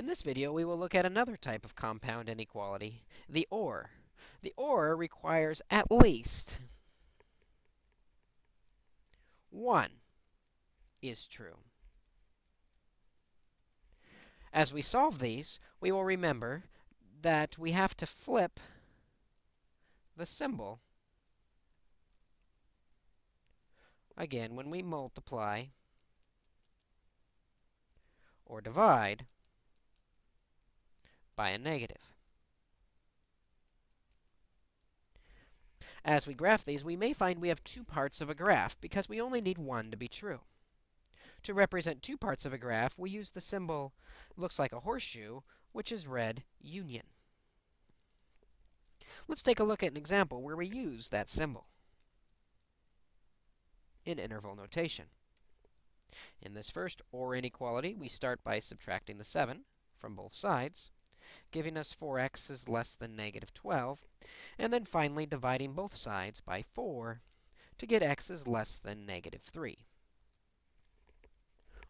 In this video, we will look at another type of compound inequality, the OR. The OR requires at least one is true. As we solve these, we will remember that we have to flip the symbol. Again, when we multiply or divide by a negative. As we graph these, we may find we have two parts of a graph because we only need one to be true. To represent two parts of a graph, we use the symbol, looks like a horseshoe, which is read union. Let's take a look at an example where we use that symbol in interval notation. In this first OR inequality, we start by subtracting the 7 from both sides, giving us 4x is less than negative 12, and then finally dividing both sides by 4 to get x is less than negative 3.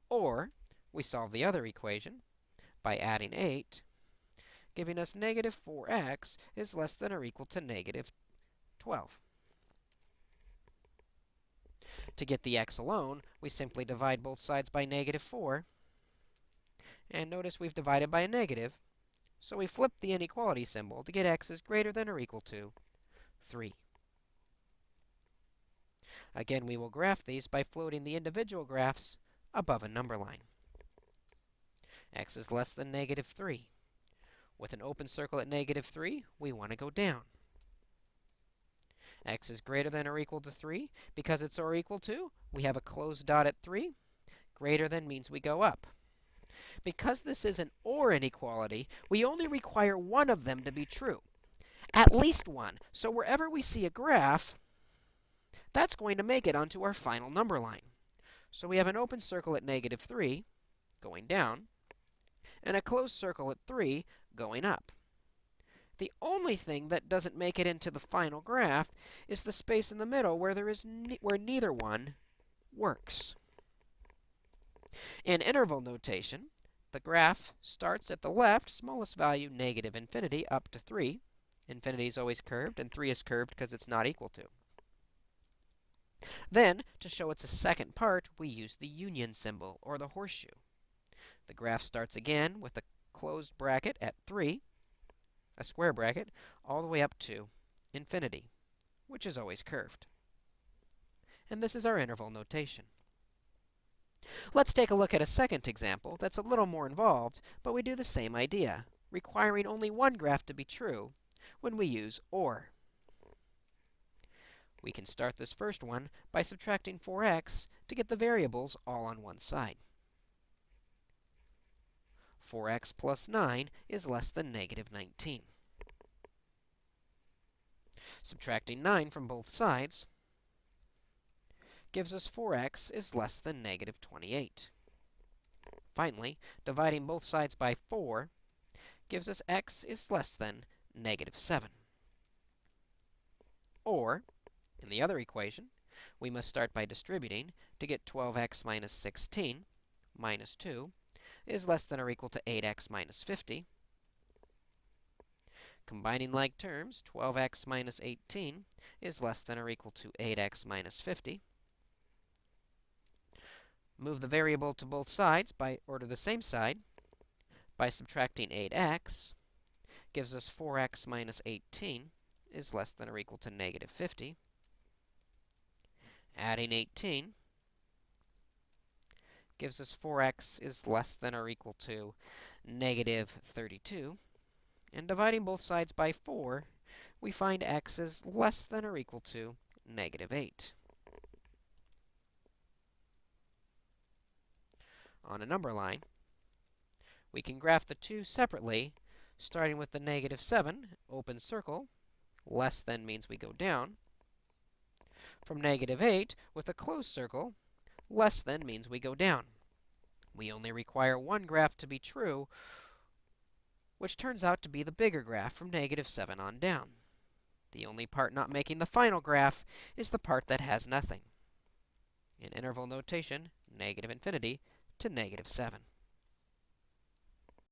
Or we solve the other equation by adding 8, giving us negative 4x is less than or equal to negative 12. To get the x alone, we simply divide both sides by negative 4. And notice we've divided by a negative, so we flip the inequality symbol to get x is greater than or equal to 3. Again, we will graph these by floating the individual graphs above a number line. x is less than negative 3. With an open circle at negative 3, we want to go down. x is greater than or equal to 3. Because it's or equal to, we have a closed dot at 3. Greater than means we go up. Because this is an OR inequality, we only require one of them to be true. At least one. So wherever we see a graph, that's going to make it onto our final number line. So we have an open circle at negative 3 going down, and a closed circle at 3 going up. The only thing that doesn't make it into the final graph is the space in the middle where there is where neither one works. In interval notation, the graph starts at the left, smallest value, negative infinity, up to 3. Infinity is always curved, and 3 is curved because it's not equal to. Then, to show it's a second part, we use the union symbol, or the horseshoe. The graph starts again with a closed bracket at 3, a square bracket, all the way up to infinity, which is always curved. And this is our interval notation. Let's take a look at a second example that's a little more involved, but we do the same idea, requiring only one graph to be true when we use OR. We can start this first one by subtracting 4x to get the variables all on one side. 4x plus 9 is less than negative 19. Subtracting 9 from both sides gives us 4x is less than negative 28. Finally, dividing both sides by 4 gives us x is less than negative 7. Or, in the other equation, we must start by distributing to get 12x minus 16 minus 2 is less than or equal to 8x minus 50. Combining like terms, 12x minus 18 is less than or equal to 8x minus 50. Move the variable to both sides by or to the same side by subtracting 8x gives us 4x minus 18 is less than or equal to negative 50 adding 18 gives us 4x is less than or equal to negative 32. And dividing both sides by 4, we find x is less than or equal to negative 8. On a number line, we can graph the two separately, starting with the negative 7, open circle, less than means we go down, from negative 8 with a closed circle, less than means we go down. We only require one graph to be true, which turns out to be the bigger graph from negative 7 on down. The only part not making the final graph is the part that has nothing. In interval notation, negative infinity to negative 7.